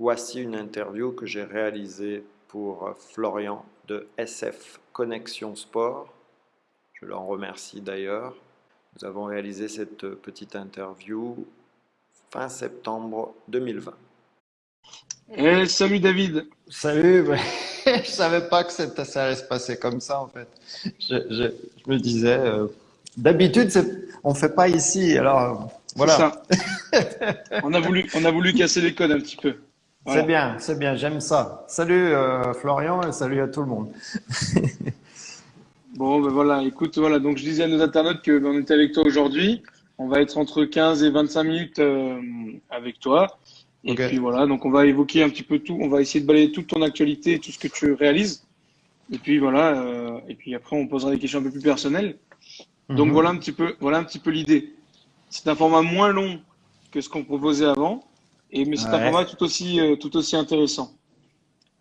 Voici une interview que j'ai réalisée pour Florian de SF Connexion Sport. Je l'en remercie d'ailleurs. Nous avons réalisé cette petite interview fin septembre 2020. Eh, salut David. Salut. je savais pas que ça allait se passer comme ça en fait. Je, me disais, euh, d'habitude on fait pas ici, alors voilà. Ça. on a voulu, on a voulu casser les codes un petit peu. C'est bien, c'est bien, j'aime ça. Salut euh, Florian et salut à tout le monde. bon, ben voilà, écoute, voilà, donc je disais à nos internautes que ben, on était avec toi aujourd'hui. On va être entre 15 et 25 minutes euh, avec toi. Et puis voilà, donc on va évoquer un petit peu tout, on va essayer de balayer toute ton actualité, tout ce que tu réalises. Et puis voilà, euh, et puis après on posera des questions un peu plus personnelles. Donc mhm. voilà un petit peu, voilà un petit peu l'idée. C'est un format moins long que ce qu'on proposait avant. Et, mais c'est un format tout aussi, euh, tout aussi intéressant.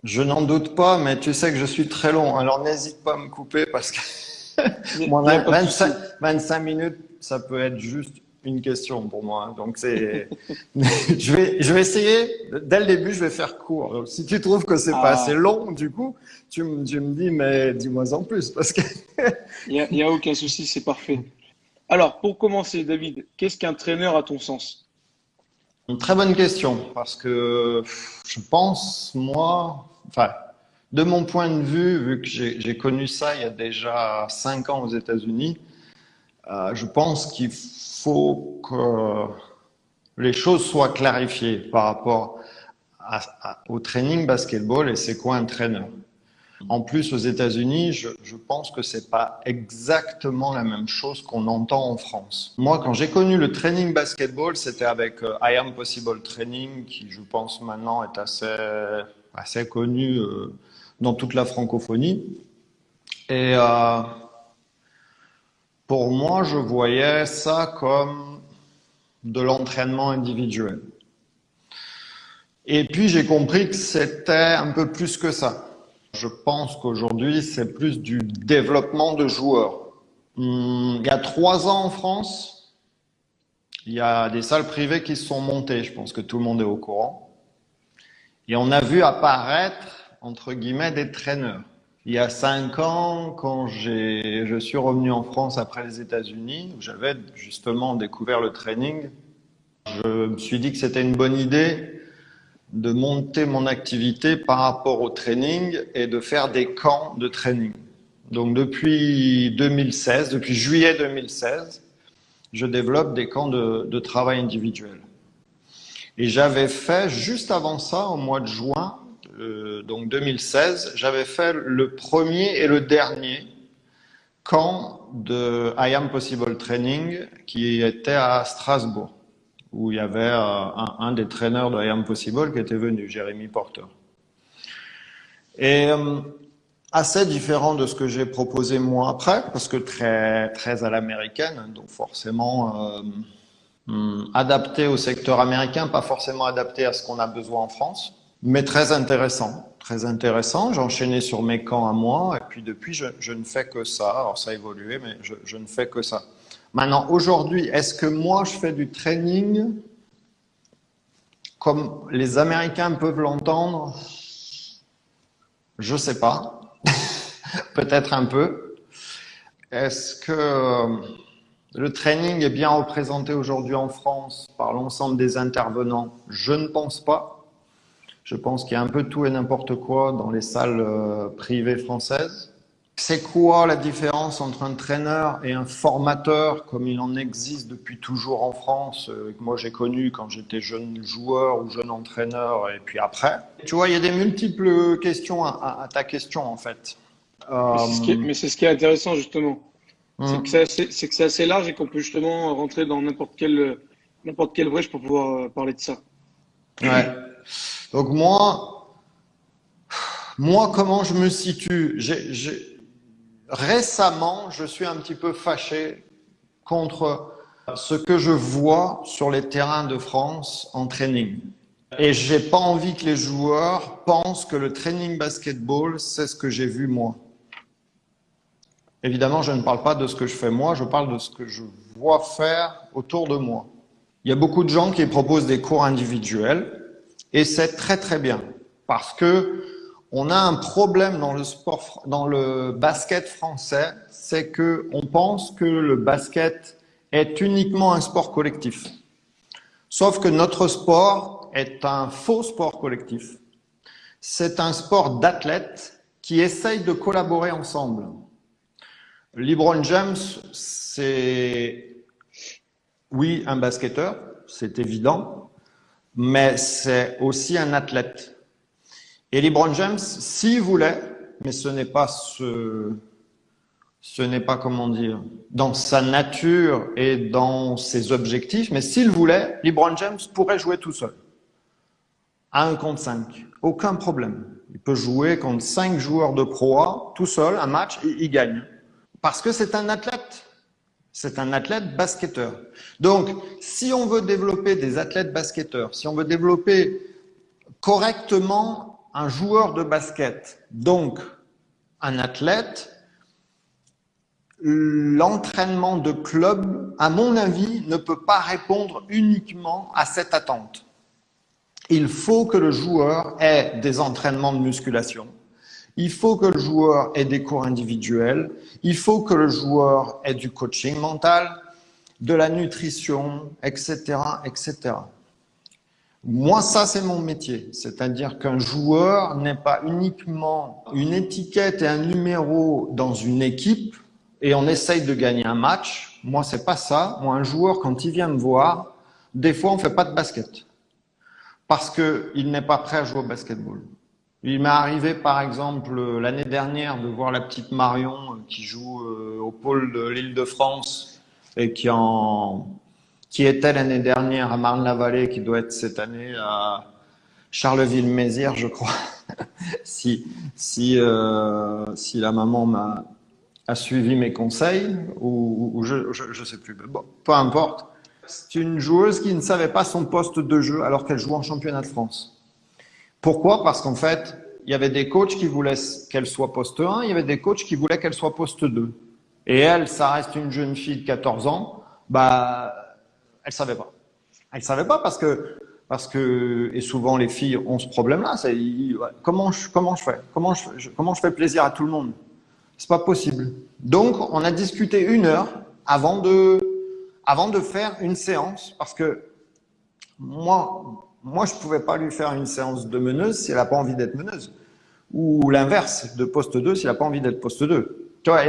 Je n'en doute pas, mais tu sais que je suis très long. Alors n'hésite pas à me couper parce que 25, 25 minutes, ça peut être juste une question pour moi. Donc c'est, je vais, je vais essayer. Dès le début, je vais faire court. si tu trouves que c'est pas ah. assez long, du coup, tu, me, tu me dis, mais dis-moi en plus parce que. Il n'y a, a, aucun souci, c'est parfait. Alors, pour commencer, David, qu'est-ce qu'un traîneur à ton sens? Une très bonne question, parce que je pense, moi, enfin, de mon point de vue, vu que j'ai connu ça il y a déjà cinq ans aux États-Unis, euh, je pense qu'il faut que les choses soient clarifiées par rapport au training basketball et c'est quoi un traîneur. En plus, aux États-Unis, je, pense que c'est pas exactement la même chose qu'on entend en France. Moi, quand j'ai connu le training basketball, c'était avec euh, I Am Possible Training, qui, je pense, maintenant est assez, assez connu euh, dans toute la francophonie. Et euh, pour moi, je voyais ça comme de l'entraînement individuel. Et puis, j'ai compris que c'était un peu plus que ça je pense qu'aujourd'hui, c'est plus du développement de joueurs. Hmm, il y a trois ans en France, il y a des salles privées qui se sont montées. Je pense que tout le monde est au courant. Et on a vu apparaître, entre guillemets, des traîneurs. Il y a cinq ans, quand je suis revenu en France après les États-Unis, j'avais justement découvert le training, je me suis dit que c'était une bonne idée de monter mon activité par rapport au training et de faire des camps de training. Donc depuis 2016, depuis juillet 2016, je développe des camps de, travail individuel. Et j'avais fait, juste avant ça, au mois de juin, euh, donc 2016, j'avais fait le premier et le dernier camp de I Am Possible Training qui était à Strasbourg où il y avait euh, un, des traîneurs de I Possible qui était venu, Jérémy Porter. Et euh, assez différent de ce que j'ai proposé moi après, parce que très, très à l'américaine, donc forcément euh, hum, adapté au secteur américain, pas forcément adapté à ce qu'on a besoin en France, mais très intéressant. Très intéressant. J'ai enchaîné sur mes camps à moi, et puis depuis, je, ne fais que ça. Alors ça a évolué, mais je, je ne fais que ça. Maintenant, aujourd'hui, est-ce que moi, je fais du training comme les Américains peuvent l'entendre? Je ne sais pas. Peut-être un peu. Est-ce que euh, le training est bien représenté aujourd'hui en France par l'ensemble des intervenants? Je ne pense pas. Je pense qu'il y a un peu tout et n'importe quoi dans les salles euh, privées françaises. C'est quoi la différence entre un traîneur et un formateur comme il en existe depuis toujours en France euh, que moi j'ai connu quand j'étais jeune joueur ou jeune entraîneur et puis après? Tu vois, il y a des multiples questions à, ta question en fait. Mais c'est ce, qui est intéressant justement. C'est hum. que c'est assez, large et qu'on peut justement rentrer dans n'importe quelle, quelle brèche pour pouvoir euh, parler de ça. Ouais. Donc moi, moi comment je me situe? Récemment, je suis un petit peu fâché contre ce que je vois sur les terrains de France en training. Et j'ai pas envie que les joueurs pensent que le training basketball, c'est ce que j'ai vu moi. Évidemment, je ne parle pas de ce que je fais moi, je parle de ce que je vois faire autour de moi. Il y a beaucoup de gens qui proposent des cours individuels Et c'est très très bien parce que on a un problème dans le sport, dans le basket français, c'est que on pense que le basket est uniquement un sport collectif. Sauf que notre sport est un faux sport collectif. C'est un sport d'athlètes qui essayent de collaborer ensemble. LeBron James, c'est oui un basketteur, c'est évident, mais c'est aussi un athlète. Et LeBron James, s'il voulait, mais ce n'est pas ce, ce n'est pas comment dire, dans sa nature et dans ses objectifs, mais s'il voulait, LeBron James pourrait jouer tout seul. À un contre 5. Aucun problème. Il peut jouer contre cinq joueurs de proie, tout seul, un match, et il gagne. Parce que c'est un athlète. C'est un athlète basketteur. Donc, si on veut développer des athlètes basketteurs, si on veut développer correctement un joueur de basket, donc un athlète, l'entraînement de club, à mon avis, ne peut pas répondre uniquement à cette attente. Il faut que le joueur ait des entraînements de musculation. Il faut que le joueur ait des cours individuels. Il faut que le joueur ait du coaching mental, de la nutrition, etc., etc. Moi, ça, c'est mon métier. C'est-à-dire qu'un joueur n'est pas uniquement une étiquette et un numéro dans une équipe et on essaye de gagner un match. Moi, c'est pas ça. Moi, un joueur, quand il vient me voir, des fois, on fait pas de basket. Parce qu'il n'est pas prêt à jouer au basketball. Il m'est arrivé, par exemple, l'année dernière, de voir la petite Marion qui joue euh, au pôle de l'île de France et qui était l'année dernière à Marne-la-Vallée, qui doit être cette année à Charleville-Mézières, je crois, si, si, euh, si la maman m'a a suivi mes conseils, ou, ou je ne sais plus. Bon, peu importe. C'est une joueuse qui ne savait pas son poste de jeu alors qu'elle jouait en championnat de France. Pourquoi? Parce qu'en fait, il y avait des coachs qui voulaient qu'elle soit poste 1, il y avait des coachs qui voulaient qu'elle soit poste 2. Et elle, ça reste une jeune fille de 14 ans, bah, elle savait pas. Elle savait pas parce que parce que et souvent les filles ont ce problème-là. Comment je comment je fais? Comment je comment je fais plaisir à tout le monde? C'est pas possible. Donc on a discuté une heure avant de avant de faire une séance parce que moi moi je pouvais pas lui faire une séance de meneuse si elle a pas envie d'être meneuse ou l'inverse de poste 2 si elle a pas envie d'être poste 2. Tu vois,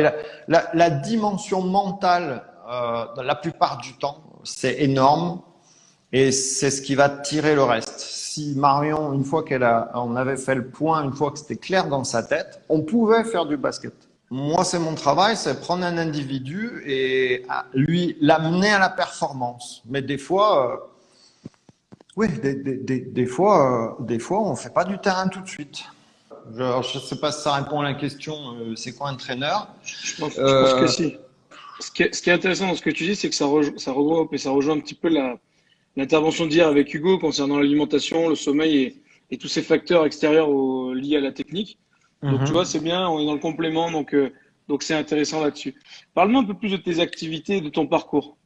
la dimension mentale euh, la plupart du temps c'est énorme et c'est ce qui va tirer le reste. Si Marion, une fois qu'elle a, on avait fait le point, une fois que c'était clair dans sa tête, on pouvait faire du basket. Moi, c'est mon travail, c'est prendre un individu et lui l'amener à la performance. Mais des fois, euh, oui, des, des, des, fois, euh, des fois, on fait pas du terrain tout de suite. Je ne sais pas si ça répond à la question. Euh, c'est quoi un entraîneur je pense, je pense que si. Ce qui, est, intéressant dans ce que tu dis, c'est que ça, ça regroupe et ça rejoint un petit peu l'intervention d'hier avec Hugo concernant l'alimentation, le sommeil et, tous ces facteurs extérieurs liés à la technique. Donc, tu mhm. vois, c'est bien, on est dans le complément, donc euh, donc c'est intéressant là-dessus. Parle-moi un peu plus de tes activités, de ton parcours.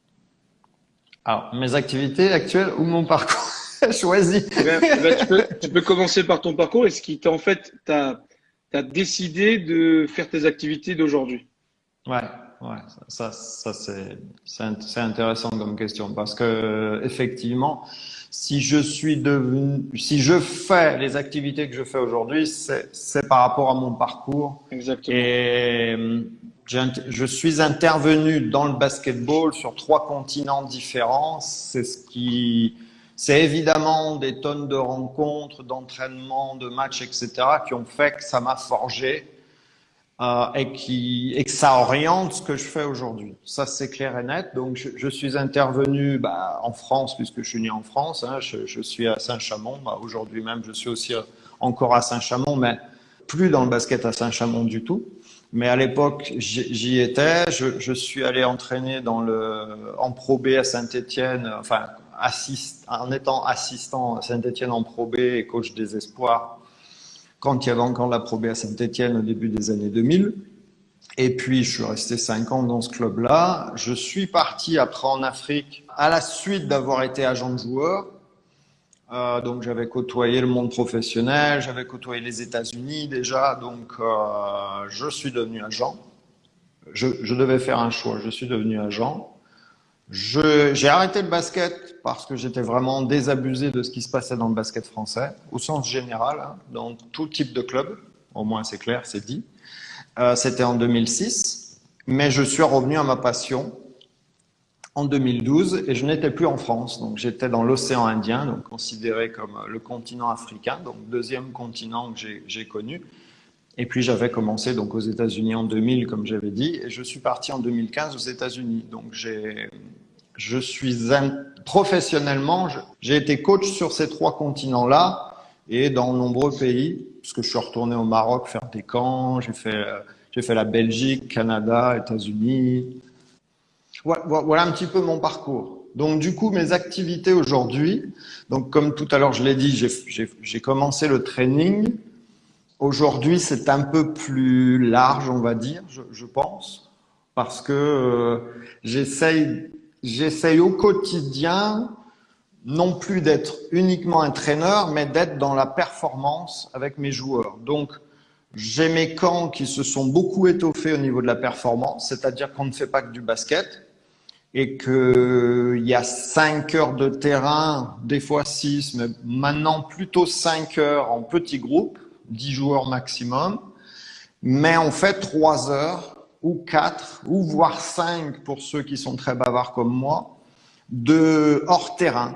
Alors, mes activités actuelles ou mon parcours? Choisi ben, ben, tu, peux, tu, peux, commencer par ton parcours et ce qui t'a en fait, t'as as décidé de faire tes activités d'aujourd'hui. Ouais ouais, ça, ça c'est intéressant comme question parce que effectivement, si je suis devenu, si je fais les activités que je fais aujourd'hui, c'est par rapport à mon parcours. Exactement. Et je suis intervenu dans le basketball sur trois continents différents. C'est ce qui, c'est évidemment des tonnes de rencontres, d'entraînements, de matchs, etc., qui ont fait que ça m'a forgé euh, et, qui, et que ça oriente ce que je fais aujourd'hui. Ça, c'est clair et net. Donc, je, suis intervenu bah, en France, puisque je suis né en France. Hein, je, suis à Saint-Chamond. Bah, aujourd'hui même, je suis aussi encore à Saint-Chamond, mais plus dans le basket à Saint-Chamond du tout. Mais à l'époque, j'y étais. Je, suis allé entraîner dans le, en Pro B à Saint-Étienne, enfin, en étant assistant à Saint-Étienne en Pro B et coach des espoirs quand il y avait encore la Pro B à Saint-Etienne au début des années 2000. Et puis, je suis resté cinq ans dans ce club-là. Je suis parti après en Afrique à la suite d'avoir été agent de joueur. Euh, donc j'avais côtoyé le monde professionnel, j'avais côtoyé les États-Unis déjà, donc euh, je suis devenu agent. Je, devais faire un choix, je suis devenu agent. J'ai arrêté le basket parce que j'étais vraiment désabusé de ce qui se passait dans le basket français, au sens général, hein, dans tout type de club, au moins c'est clair, c'est dit. Euh, C'était en 2006, mais je suis revenu à ma passion en 2012 et je n'étais plus en France. Donc j'étais dans l'océan Indien, donc considéré comme le continent africain, donc deuxième continent que j'ai connu. Et puis j'avais commencé donc aux États-Unis en 2000, comme j'avais dit, et je suis parti en 2015 aux États-Unis. Donc j'ai, je suis un, professionnellement, j'ai été coach sur ces trois continents-là et dans nombreux pays, puisque je suis retourné au Maroc faire des camps, j'ai fait, j'ai fait la Belgique, Canada, États-Unis, voilà un petit peu mon parcours. Donc du coup, mes activités aujourd'hui, donc comme tout à l'heure je l'ai dit, j'ai commencé le training. Aujourd'hui, c'est un peu plus large, on va dire, je, je pense, parce que euh, j'essaye, j'essaye au quotidien non plus d'être uniquement un traîneur, mais d'être dans la performance avec mes joueurs. Donc, j'ai mes camps qui se sont beaucoup étoffés au niveau de la performance, c'est-à-dire qu'on ne fait pas que du basket et qu'il y a 5 heures de terrain, des fois 6, mais maintenant plutôt 5 heures en petits groupes, 10 joueurs maximum, mais on fait 3 heures ou 4 ou voire 5 pour ceux qui sont très bavards comme moi, de hors terrain.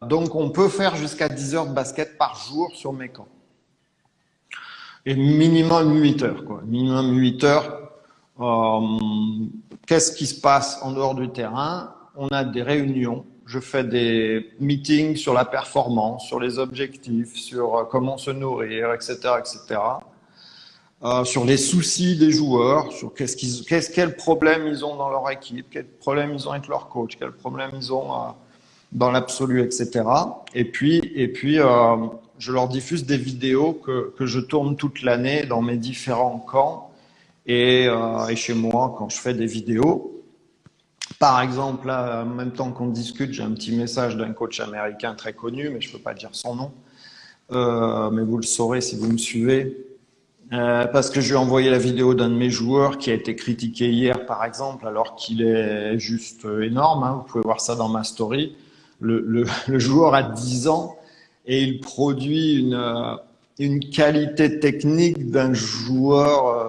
Donc on peut faire jusqu'à 10 heures de basket par jour sur mes camps. Et minimum 8 heures, quoi. Minimum 8 heures. Euh, Qu'est-ce qui se passe en dehors du terrain? On a des réunions. Je fais des meetings sur la performance, sur les objectifs, sur euh, comment se nourrir, etc., etc. Euh, sur les soucis des joueurs, sur qu'est-ce qu'ils, qu'est-ce, quels problèmes ils ont dans leur équipe, quels problèmes ils ont avec leur coach, quels problèmes ils ont euh, dans l'absolu, etc. Et puis, et puis, euh, je leur diffuse des vidéos que, que je tourne toute l'année dans mes différents camps. Et, euh, et, chez moi, quand je fais des vidéos, par exemple, là, en même temps qu'on discute, j'ai un petit message d'un coach américain très connu, mais je ne peux pas dire son nom, euh, mais vous le saurez si vous me suivez, euh, parce que je envoyé la vidéo d'un de mes joueurs qui a été critiqué hier, par exemple, alors qu'il est juste énorme. Hein, vous pouvez voir ça dans ma story. Le, joueur a 10 ans et il produit une, euh, qualité technique d'un joueur euh,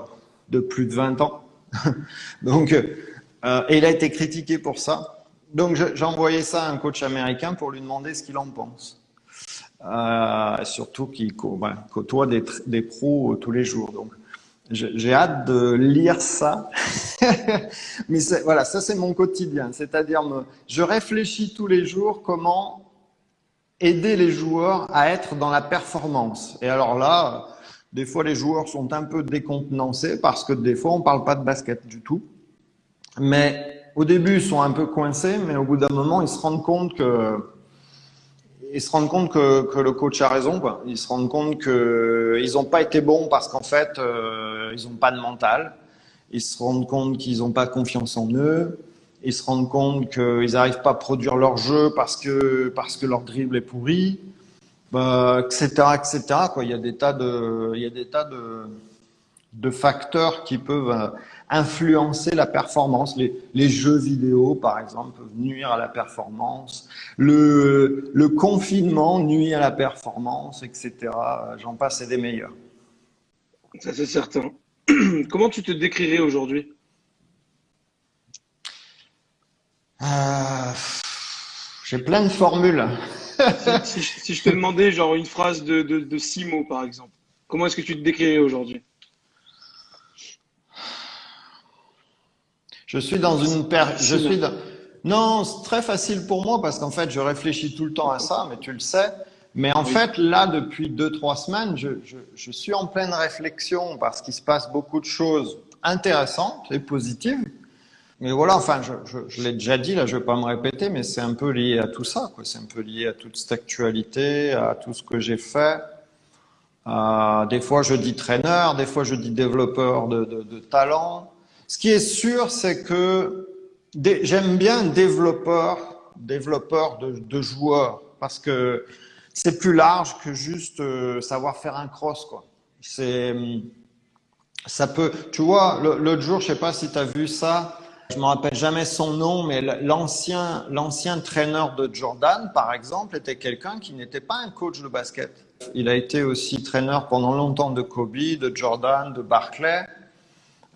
de plus de 20 ans. Donc, euh, et il a été critiqué pour ça. Donc, j'ai envoyé ça à un coach américain pour lui demander ce qu'il en pense. Euh, surtout qu'il côtoie des, des, pros tous les jours. Donc, j'ai hâte de lire ça. Mais voilà, ça c'est mon quotidien. C'est-à-dire, je réfléchis tous les jours comment aider les joueurs à être dans la performance. Et alors là, des fois, les joueurs sont un peu décontenancés parce que des fois, on parle pas de basket du tout. Mais au début, ils sont un peu coincés, mais au bout d'un moment, ils se rendent compte que ils se rendent compte que, que le coach a raison. Ils se rendent compte que ils n'ont pas été bons parce qu'en fait, euh, ils n'ont pas de mental. Ils se rendent compte qu'ils n'ont pas confiance en eux. Ils se rendent compte qu'ils n'arrivent pas à produire leur jeu parce que parce que leur dribble est pourri etc., bah, etc. Quoi. Il y a des tas de, il y a des tas de, de facteurs qui peuvent euh, influencer la performance. Les, les, jeux vidéo, par exemple, peuvent nuire à la performance. Le, le confinement nuit à la performance, etc. J'en passe et des meilleurs. Ça, c'est certain. Comment tu te décrirais aujourd'hui? Euh, J'ai plein de formules si, je te demandais genre une phrase de, de, six mots, par exemple, comment est-ce que tu te décrirais aujourd'hui? Je suis dans une. Je suis Non, c'est très facile pour moi parce qu'en fait, je réfléchis tout le temps à ça, mais tu le sais. Mais en fait, là, depuis deux, trois semaines, je, je, je suis en pleine réflexion parce qu'il se passe beaucoup de choses intéressantes et positives. Mais voilà, enfin, je, je, je l'ai déjà dit, là, je vais pas me répéter, mais c'est un peu lié à tout ça, quoi. C'est un peu lié à toute cette actualité, à tout ce que j'ai fait. Euh, des fois, je dis traîneur, des fois, je dis développeur de, de, de talent. Ce qui est sûr, c'est que j'aime bien développeur, développeur de, joueurs, parce que c'est plus large que juste savoir faire un cross. C'est, ça peut, tu vois, l'autre jour, je sais pas si tu as vu ça, je me rappelle jamais son nom, mais l'ancien, l'ancien traîneur de Jordan, par exemple, était quelqu'un qui n'était pas un coach de basket. Il a été aussi traîneur pendant longtemps de Kobe, de Jordan, de Barclay.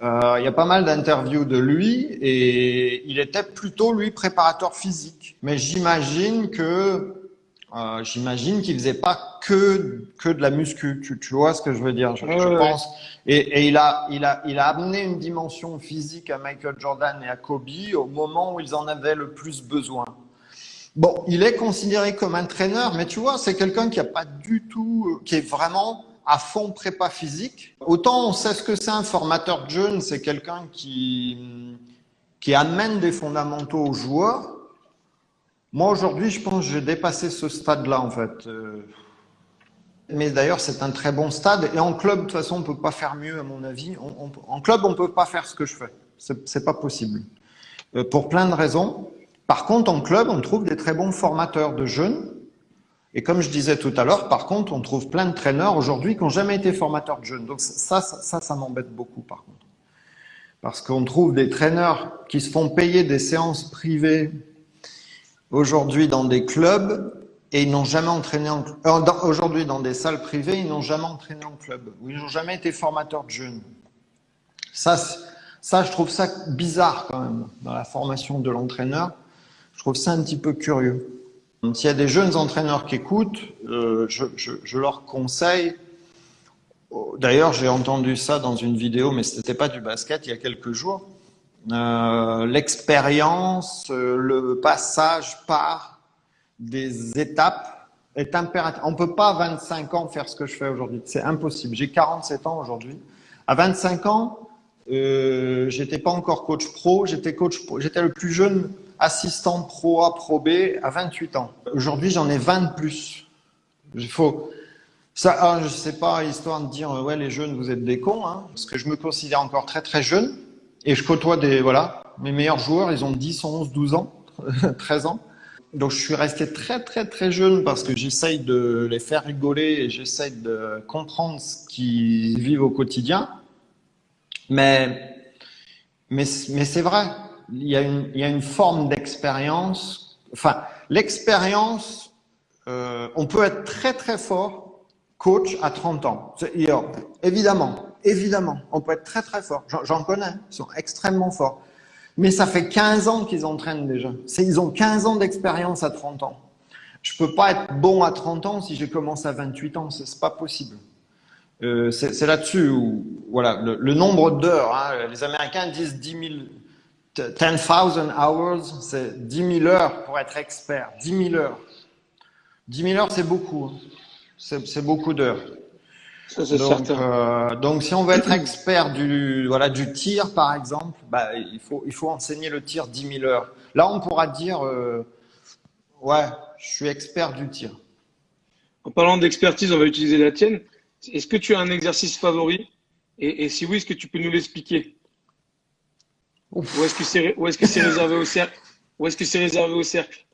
Euh, il y a pas mal d'interviews de lui et il était plutôt lui préparateur physique. Mais j'imagine que euh, j'imagine qu'il faisait pas que que de la muscu. Tu, tu vois ce que je veux dire Je, pense. Et, et, il a il a il a amené une dimension physique à Michael Jordan et à Kobe au moment où ils en avaient le plus besoin. Bon, il est considéré comme un traîneur, mais tu vois, c'est quelqu'un qui a pas du tout, qui est vraiment à fond prépa physique. Autant on sait ce que c'est un formateur de jeunes, c'est quelqu'un qui qui amène des fondamentaux aux joueurs moi, aujourd'hui, je pense que j'ai dépassé ce stade-là, en fait. Euh. Mais d'ailleurs, c'est un très bon stade. Et en club, de toute façon, on peut pas faire mieux, à mon avis. en club, on peut pas faire ce que je fais. C'est pas possible. Euh, pour plein de raisons. Par contre, en club, on trouve des très bons formateurs de jeunes. Et comme je disais tout à l'heure, par contre, on trouve plein de traîneurs aujourd'hui qui n'ont jamais été formateurs de jeunes. Donc ça, ça, ça, m'embête beaucoup, par contre. Parce qu'on trouve des traîneurs qui se font payer des séances privées aujourd'hui dans des clubs et ils n'ont jamais entraîné en euh, aujourd'hui dans des salles privées, ils n'ont jamais entraîné en club, ou ils n'ont jamais été formateurs de jeunes. Ça, ça, je trouve ça bizarre quand même dans la formation de l'entraîneur. Je trouve ça un petit peu curieux. S'il y a des jeunes entraîneurs qui écoutent, euh, je, leur conseille. D'ailleurs, j'ai entendu ça dans une vidéo, mais ce n'était pas du basket il y a quelques jours. Euh, l'expérience, euh, le passage par des étapes est impératif. On peut pas à 25 ans faire ce que je fais aujourd'hui. C'est impossible. J'ai 47 ans aujourd'hui. À 25 ans, euh, j'étais pas encore coach pro. J'étais le plus jeune assistant pro A, pro B à 28 ans. Aujourd'hui, j'en ai 20 de plus. Il faut, ça, ah, je sais pas, histoire de dire, ouais, les jeunes, vous êtes des cons, hein, parce que je me considère encore très très jeune. Et je côtoie des, voilà, mes meilleurs joueurs, ils ont 10, 11, 12 ans, 13 ans. Donc je suis resté très très très jeune parce que j'essaye de les faire rigoler et j'essaye de comprendre ce qu'ils vivent au quotidien. Mais, mais, mais c'est vrai, il y a une, forme d'expérience. Enfin, l'expérience, euh, on peut être très très fort coach à 30 ans. Évidemment, évidemment, on peut être très très fort. J'en connais, ils sont extrêmement forts. Mais ça fait 15 ans qu'ils entraînent déjà. Ils ont 15 ans d'expérience à 30 ans. Je peux pas être bon à 30 ans si je commence à 28 ans, c'est pas possible. Euh, c'est là-dessus où, voilà, le, nombre d'heures, hein, les Américains disent 10 000, 10,000 hours, c'est 10 000 heures pour être expert. 10 000 heures. 10 000 heures, c'est beaucoup. Hein. C'est beaucoup d'heures donc, euh, donc, si on veut être expert du, voilà, du tir, par exemple, bah, il, faut, il faut enseigner le tir 10 000 heures. Là, on pourra dire, euh, ouais, je suis expert du tir. En parlant d'expertise, on va utiliser la tienne. Est-ce que tu as un exercice favori? Et, si oui, est-ce que tu peux nous l'expliquer? Ou est-ce que c'est est réservé au cercle? Ou est-ce que c'est réservé au cercle?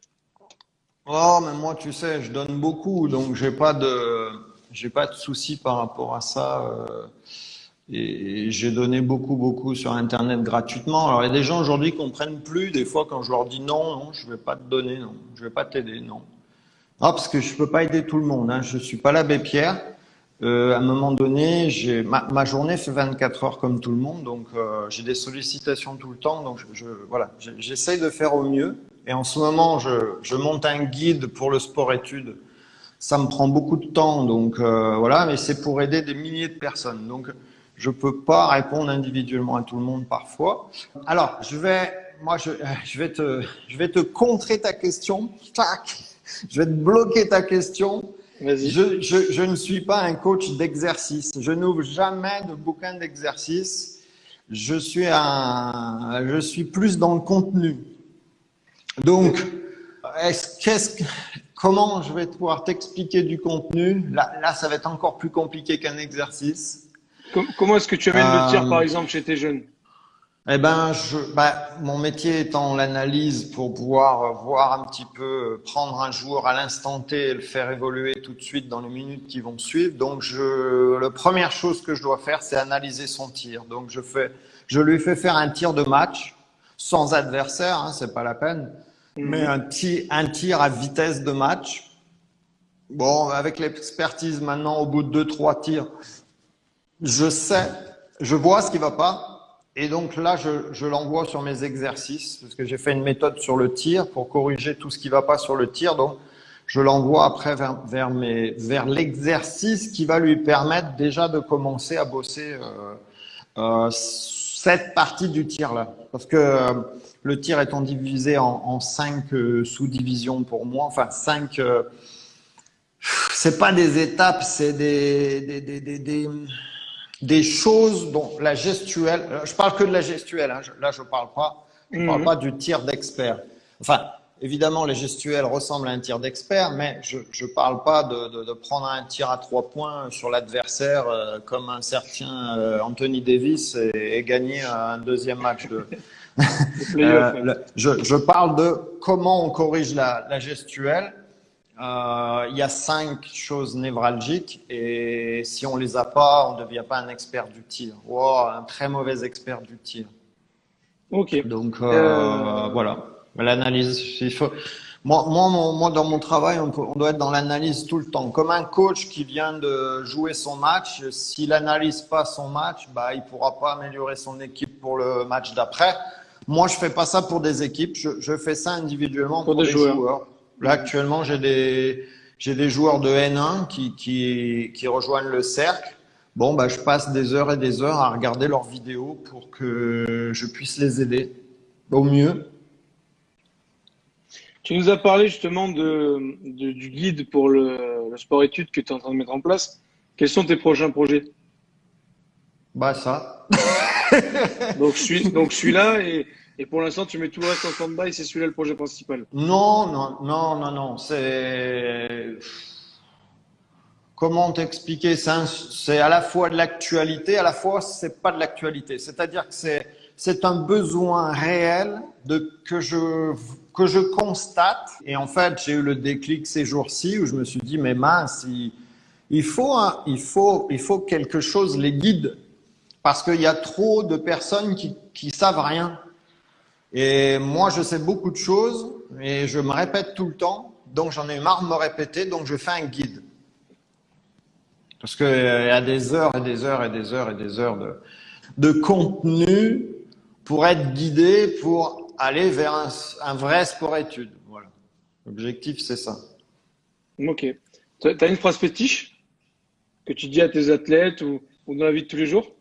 Oh, mais moi, tu sais, je donne beaucoup, donc j'ai pas de j'ai pas de souci par rapport à ça. Euh, et j'ai donné beaucoup, beaucoup sur Internet gratuitement. Alors, il y a des gens aujourd'hui qui comprennent plus. Des fois, quand je leur dis non, non, je vais pas te donner, non, je vais pas t'aider, non. Ah, parce que je peux pas aider tout le monde. Hein. Je suis pas l'abbé Pierre. Euh, à un moment donné, ma, journée fait 24 heures comme tout le monde, donc euh, j'ai des sollicitations tout le temps. Donc, je, voilà, j'essaye de faire au mieux. Et en ce moment, je, je monte un guide pour le sport-études ça me prend beaucoup de temps, donc euh, voilà, mais c'est pour aider des milliers de personnes. Donc, je peux pas répondre individuellement à tout le monde parfois. Alors, je vais, moi, je, je vais te, je vais te contrer ta question. Tac, je vais te bloquer ta question. Je, je, je ne suis pas un coach d'exercice. Je n'ouvre jamais de bouquin d'exercice. Je suis un, je suis plus dans le contenu. Donc, qu'est-ce Comment je vais pouvoir t'expliquer du contenu? Là, là, ça va être encore plus compliqué qu'un exercice. Comment est-ce que tu amènes le tir, par euh, exemple, chez tes jeunes? Eh ben, je, bah, mon métier étant l'analyse pour pouvoir voir un petit peu, prendre un jour à l'instant T et le faire évoluer tout de suite dans les minutes qui vont suivre. Donc, je, la première chose que je dois faire, c'est analyser son tir. Donc, je fais, je lui fais faire un tir de match sans adversaire, hein, c'est pas la peine, mhm. mais un tir, un tir à vitesse de match. Bon, avec l'expertise maintenant, au bout de deux, trois tirs, je sais, je vois ce qui va pas et donc là, je, je l'envoie sur mes exercices, parce que j'ai fait une méthode sur le tir pour corriger tout ce qui va pas sur le tir. Donc, je l'envoie après vers, vers, mes, vers l'exercice qui va lui permettre déjà de commencer à bosser euh, euh, cette partie du tir-là. Parce que euh, le tir étant divisé en, en cinq euh, sous-divisions pour moi, enfin cinq... Euh, c'est pas des étapes, c'est des, des, des, des, des choses dont la gestuelle, euh, je parle que de la gestuelle, hein, là je parle pas, je parle mhm. pas du tir d'expert. Enfin, évidemment les gestuels ressemblent à un tir d'expert, mais je je parle pas de, de, de, prendre un tir à trois points sur l'adversaire euh, comme un certain euh, Anthony Davis et, et, gagner un deuxième match de. je, je, parle de comment on corrige la, la gestuelle euh, il y a cinq choses névralgiques et si on les a pas, on ne devient pas un expert du tir. Wow, un très mauvais expert du tir. Ok. Donc euh, euh... voilà, l'analyse. Il faut. Moi, moi, moi, dans mon travail, on, on doit être dans l'analyse tout le temps. Comme un coach qui vient de jouer son match, s'il n'analyse pas son match, bah, il pourra pas améliorer son équipe pour le match d'après. Moi, je fais pas ça pour des équipes, je, je fais ça individuellement pour, des, joueurs. joueurs. Là, actuellement, j'ai des, j'ai des joueurs de N1 qui, qui, qui rejoignent le cercle. Bon, bah, je passe des heures et des heures à regarder leurs vidéos pour que je puisse les aider au mieux. Tu nous as parlé justement de, de du guide pour le, le sport-études que tu es en train de mettre en place. Quels sont tes prochains projets? Bah ça. donc, celui, donc celui-là et et pour l'instant, tu mets tout le reste en stand-by, c'est celui-là le projet principal. Non, non, non, non, non. C'est comment t'expliquer C'est à la fois de l'actualité, à la fois c'est pas de l'actualité. C'est-à-dire que c'est un besoin réel de que je que je constate. Et en fait, j'ai eu le déclic ces jours-ci où je me suis dit mais mince, il, faut il faut il faut quelque chose les guide parce qu'il y a trop de personnes qui qui savent rien. Et moi, je sais beaucoup de choses, et je me répète tout le temps, donc j'en ai marre de me répéter, donc je fais un guide. Parce qu'il y a des heures et des heures et des heures et des heures de, de contenu pour être guidé, pour aller vers un, un vrai sport-études. Voilà. L'objectif, c'est ça. Ok. Tu as une phrase fétiche que tu dis à tes athlètes ou, ou dans la vie de tous les jours?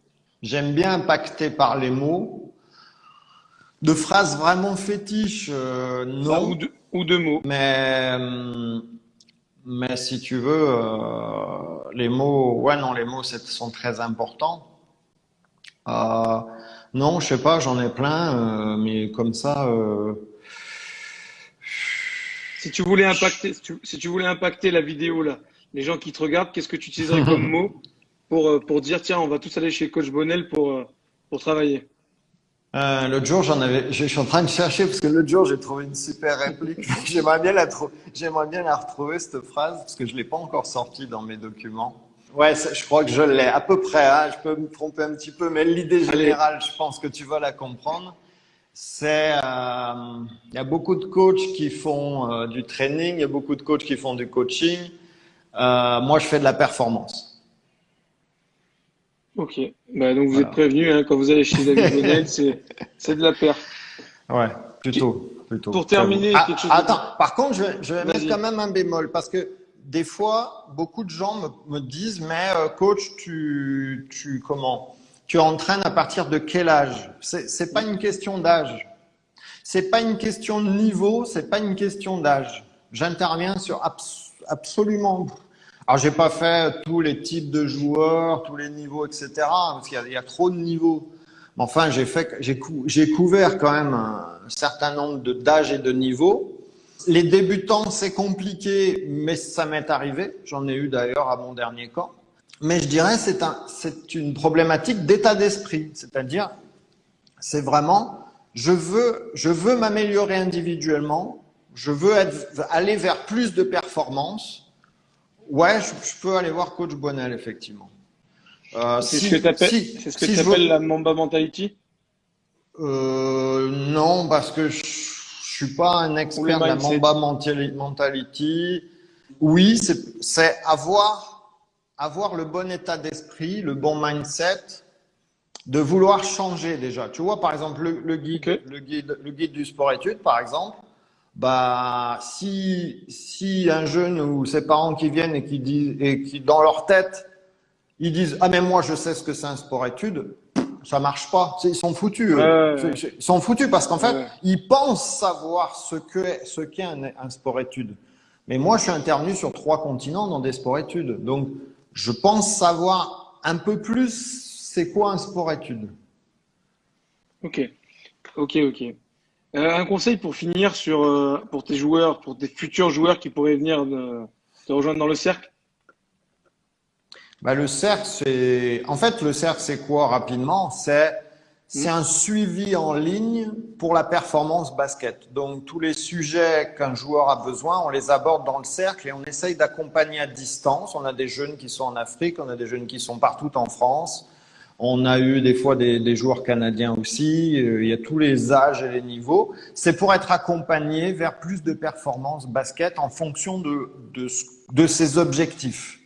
J'aime bien impacter par les mots de phrases vraiment fétiches, euh, non. ou, de, ou de mots. Mais, euh, mais si tu veux, euh, les mots, ouais, non, les mots sont très importants. Euh, non, je sais pas, j'en ai plein, euh, mais comme ça. Euh, si tu voulais impacter, si tu, si tu, voulais impacter la vidéo là, les gens qui te regardent, qu'est-ce que tu utiliserais comme mot pour pour dire tiens, on va tous aller chez Coach Bonnel pour pour travailler? Euh, l'autre jour, j'en avais, je suis en train de chercher parce que l'autre jour, j'ai trouvé une super réplique. j'aimerais bien la j'aimerais bien la retrouver cette phrase parce que je l'ai pas encore sortie dans mes documents. Ouais, je crois que je l'ai à peu près. Hein, je peux me tromper un petit peu, mais l'idée générale, je pense que tu vas la comprendre. C'est, euh, il y a beaucoup de coachs qui font euh, du training, il y a beaucoup de coachs qui font du coaching. Euh, moi, je fais de la performance. Ok, bah, donc vous êtes prévenu hein, quand vous allez chez David Bonnel, c'est de la perte. Ouais, plutôt. plutôt. Pour terminer, ah, quelque chose Attends, par contre, je vais, je vais mettre quand même un bémol parce que des fois, beaucoup de gens me, me disent, mais euh, coach, tu, tu comment Tu entraînes à partir de quel âge? C'est pas une question d'âge. C'est pas une question de niveau, c'est pas une question d'âge. J'interviens sur abs absolument alors, j'ai pas fait tous les types de joueurs, tous les niveaux, etc. Parce qu'il y, a trop de niveaux. Mais enfin, j'ai fait, j'ai cou couvert quand même un certain nombre d'âges et de niveaux. Les débutants, c'est compliqué, mais ça m'est arrivé. J'en ai eu d'ailleurs à mon dernier camp. Mais je dirais c'est un, c'est une problématique d'état d'esprit, c'est-à-dire c'est vraiment, je veux, je veux m'améliorer individuellement, je veux être, aller vers plus de performance. Ouais, je, peux aller voir coach Bonnel, effectivement. Euh, c'est ce que tu appelles, si la Mamba Mentality? Euh, Non, parce que je, je suis pas un expert de la Mamba Mentality. Oui, c'est avoir, avoir le bon état d'esprit, le bon mindset, de vouloir changer déjà. Tu vois, par exemple, le, guide, le, guide, le guide du sport-études, par exemple, bah, si, si un jeune ou ses parents qui viennent et qui disent, et qui, dans leur tête, ils disent, ah, mais moi, je sais ce que c'est un sport-études, ça marche pas. Ils sont foutus. Ils sont foutus parce qu'en fait, ils pensent savoir ce que ce qu'est un, un sport-études. Mais moi, je suis intervenu sur trois continents dans des sports-études. Donc, je pense savoir un peu plus c'est quoi un sport-études. Ok, ok, ok. Euh, un conseil pour finir sur euh, pour tes joueurs, pour tes futurs joueurs qui pourraient venir te rejoindre dans le cercle? Bah, Le cercle, c'est. En fait, le cercle, c'est quoi rapidement? C'est c'est un suivi en ligne pour la performance basket. Donc, tous les sujets qu'un joueur a besoin, on les aborde dans le cercle et on essaye d'accompagner à distance. On a des jeunes qui sont en Afrique, on a des jeunes qui sont partout en France. On a eu des fois des, des joueurs canadiens aussi. Euh, il y a tous les âges et les niveaux. C'est pour être accompagné vers plus de performance basket en fonction de, de, de ses objectifs.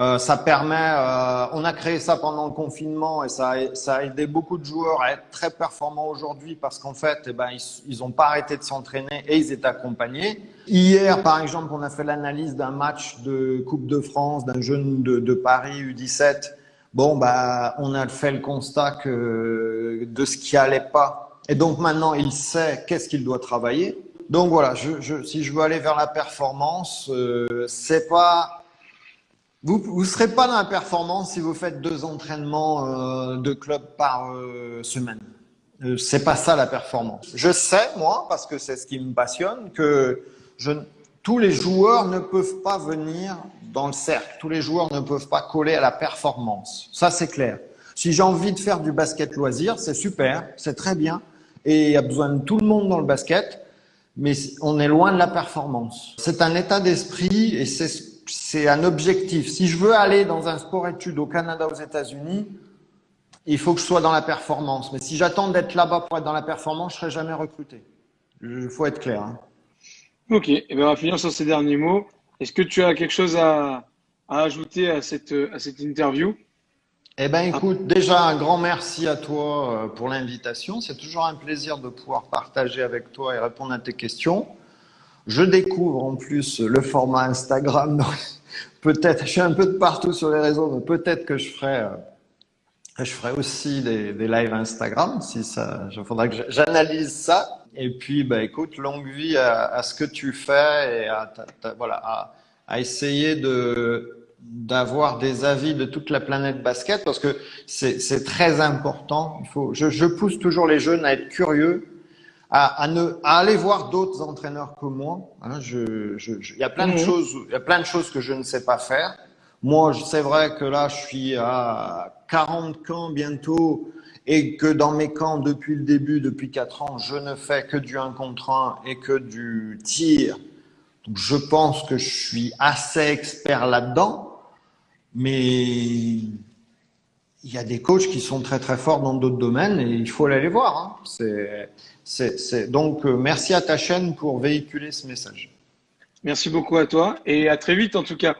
Euh, ça permet, euh, on a créé ça pendant le confinement et ça a, ça a aidé beaucoup de joueurs à être très performants aujourd'hui parce qu'en fait, eh ben, ils n'ont pas arrêté de s'entraîner et ils étaient accompagnés. Hier, par exemple, on a fait l'analyse d'un match de Coupe de France d'un jeune de, de, Paris U17. Bon, bah, on a fait le constat que de ce qui allait pas. Et donc maintenant, il sait qu'est-ce qu'il doit travailler. Donc voilà, si je veux aller vers la performance, euh, c'est pas vous ne serez pas dans la performance si vous faites deux entraînements euh, de club par euh, semaine. Euh, c'est pas ça la performance. Je sais, moi, parce que c'est ce qui me passionne, que tous les joueurs ne peuvent pas venir dans le cercle. Tous les joueurs ne peuvent pas coller à la performance. Ça, c'est clair. Si j'ai envie de faire du basket loisir, c'est super, c'est très bien. Et il y a besoin de tout le monde dans le basket, mais on est loin de la performance. C'est un état d'esprit et c'est un objectif. Si je veux aller dans un sport-études au Canada, aux États-Unis, il faut que je sois dans la performance. Mais si j'attends d'être là-bas pour être dans la performance, je serai jamais recruté. Il faut être clair. Hein. Ok, et eh bien on va finir sur ces derniers mots. Est-ce que tu as quelque chose à, ajouter à cette, interview? Eh ben, écoute, déjà un grand merci à toi euh, pour l'invitation. C'est toujours un plaisir de pouvoir partager avec toi et répondre à tes questions. Je découvre en plus le format Instagram. peut-être, je suis un peu de partout sur les réseaux, mais peut-être que je ferai, euh, je ferai aussi des, des lives Instagram. Si ça, il faudra que j'analyse ça. Et puis, bah, écoute, longue vie à, à ce que tu fais et à, voilà, à, à essayer de d'avoir des avis de toute la planète basket parce que c'est très important. Il faut, je, je pousse toujours les jeunes à être curieux à, ne, à aller voir d'autres entraîneurs que moi. Hein, je, je, il y a plein de mhm. choses, il y a plein de choses que je ne sais pas faire. Moi, c'est vrai que là, je suis à 40 camps bientôt et que dans mes camps, depuis le début, depuis 4 ans, je ne fais que du 1 contre 1 et que du tir. Je pense que je suis assez expert là-dedans, mais il y a des coachs qui sont très très forts dans d'autres domaines et il faut aller les voir. Hein. Donc euh, merci à ta chaîne pour véhiculer ce message. Merci beaucoup à toi et à très vite en tout cas.